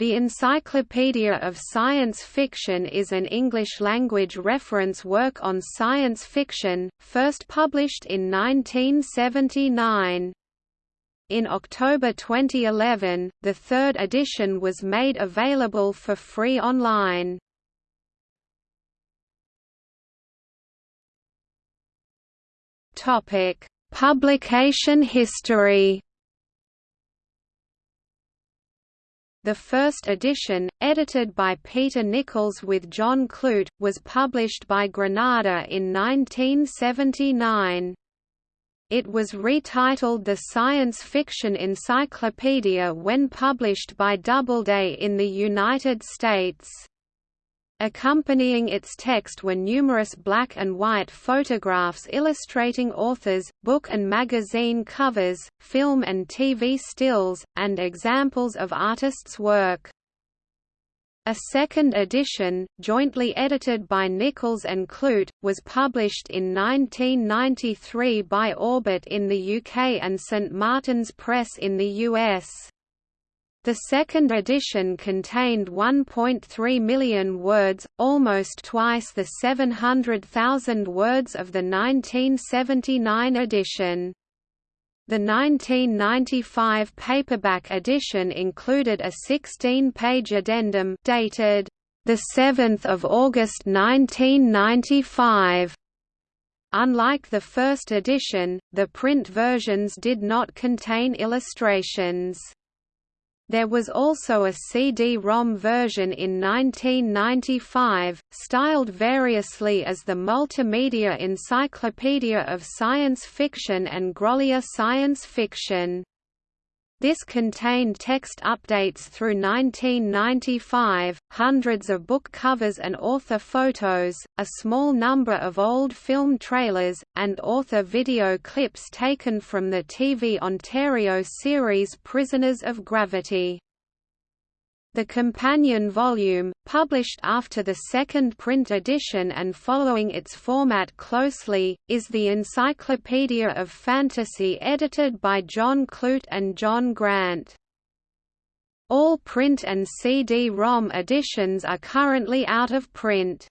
The Encyclopedia of Science Fiction is an English-language reference work on science fiction, first published in 1979. In October 2011, the third edition was made available for free online. Publication history The first edition, edited by Peter Nicholls with John Clute, was published by Granada in 1979. It was retitled The Science Fiction Encyclopedia when published by Doubleday in the United States. Accompanying its text were numerous black and white photographs illustrating authors, book and magazine covers, film and TV stills, and examples of artists' work. A second edition, jointly edited by Nicholls and Clute, was published in 1993 by Orbit in the UK and St Martin's Press in the US. The second edition contained 1.3 million words, almost twice the 700,000 words of the 1979 edition. The 1995 paperback edition included a 16-page addendum dated the 7th of August 1995. Unlike the first edition, the print versions did not contain illustrations. There was also a CD-ROM version in 1995, styled variously as the Multimedia Encyclopedia of Science Fiction and Grolier Science Fiction. This contained text updates through 1995, hundreds of book covers and author photos, a small number of old film trailers, and author video clips taken from the TV Ontario series Prisoners of Gravity. The companion volume, published after the second print edition and following its format closely, is the Encyclopedia of Fantasy edited by John Clute and John Grant. All print and CD-ROM editions are currently out of print.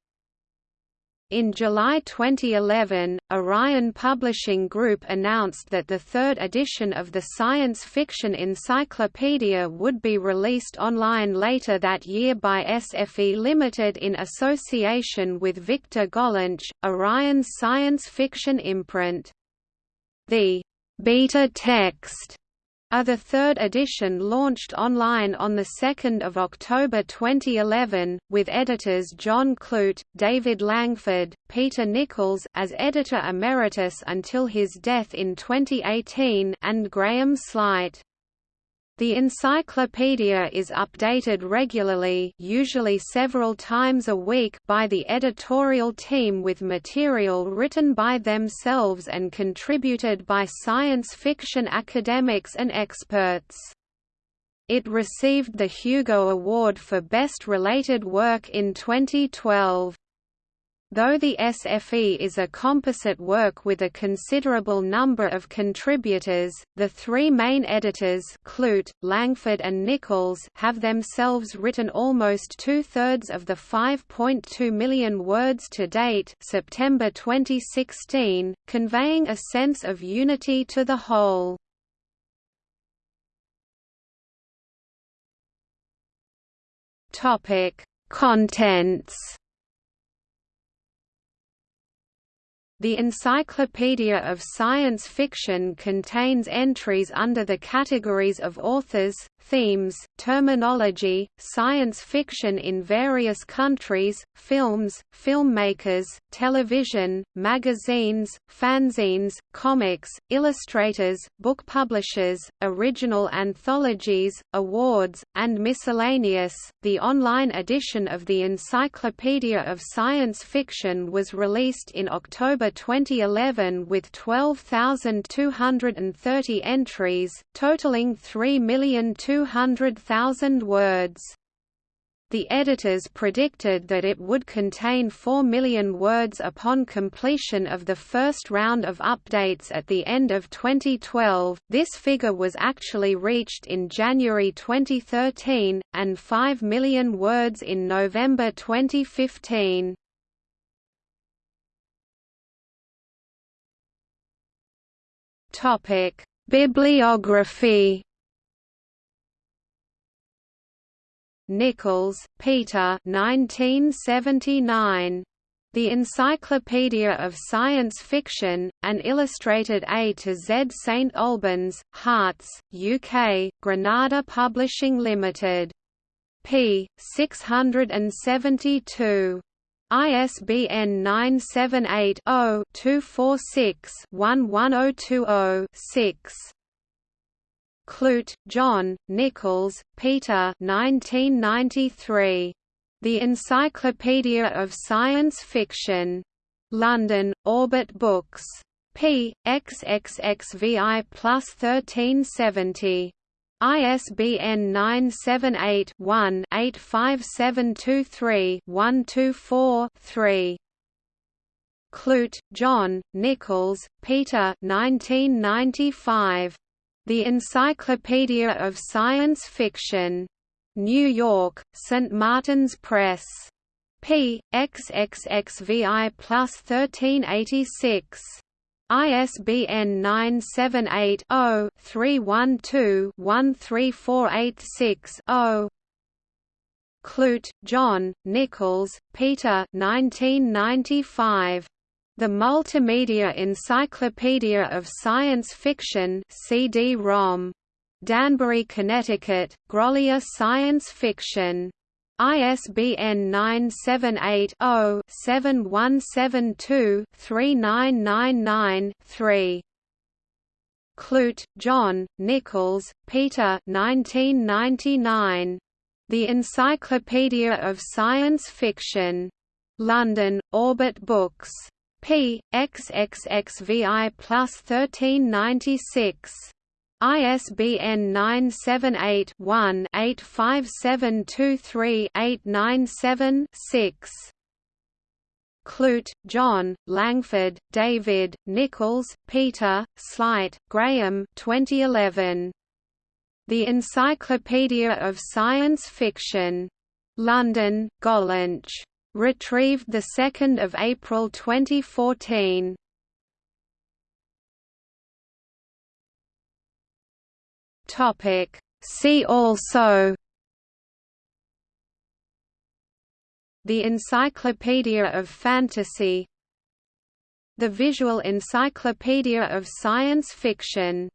In July 2011, Orion Publishing Group announced that the third edition of the science fiction encyclopedia would be released online later that year by SFE Limited in association with Victor Gollancz, Orion's science fiction imprint. The beta text the third edition launched online on 2 October 2011, with editors John Clute, David Langford, Peter Nicholls as editor emeritus until his death in 2018 and Graham Sleight. The encyclopedia is updated regularly usually several times a week by the editorial team with material written by themselves and contributed by science fiction academics and experts. It received the Hugo Award for Best Related Work in 2012. Though the SFE is a composite work with a considerable number of contributors, the three main editors Clute, Langford and Nicholls have themselves written almost two-thirds of the 5.2 million words to date September 2016, conveying a sense of unity to the whole. Contents The Encyclopedia of Science Fiction contains entries under the categories of authors, themes, terminology, science fiction in various countries, films, filmmakers, television, magazines, fanzines, comics, illustrators, book publishers, original anthologies, awards, and miscellaneous. The online edition of the Encyclopedia of Science Fiction was released in October 2011 with 12,230 entries, totaling 3,200,000 words. The editors predicted that it would contain 4 million words upon completion of the first round of updates at the end of 2012. This figure was actually reached in January 2013, and 5 million words in November 2015. Topic: Bibliography Nicholls, Peter 1979. The Encyclopedia of Science Fiction, an illustrated A to Z St Albans, Herts, UK, Granada Publishing Limited. p. 672. ISBN 978 0 246 11020 6. Clute, John, Nicholls, Peter 1993. The Encyclopedia of Science Fiction. London, Orbit Books. p. xxxvi plus 1370. ISBN 978 one 85723 124 3. Clute, John, Nicholls, Peter 1995. The Encyclopedia of Science Fiction. New York, St. Martin's Press. p. xxxvi plus 1386. ISBN 978 0 312 13486 0. Clute, John, Nicholls, Peter 1995. The Multimedia Encyclopedia of Science Fiction CD-ROM. Danbury, Connecticut, Grolier Science Fiction. ISBN 978-0-7172-3999-3. Clute, John, Nicholls, Peter 1999. The Encyclopedia of Science Fiction. London, Orbit Books p. xxxvi plus 1396. ISBN 978 one 85723 897 6. Clute, John, Langford, David, Nicholls, Peter, Sleight, Graham 2011. The Encyclopedia of Science Fiction. London, Gollancz. Retrieved 2 April 2014. Topic. See also The Encyclopedia of Fantasy The Visual Encyclopedia of Science Fiction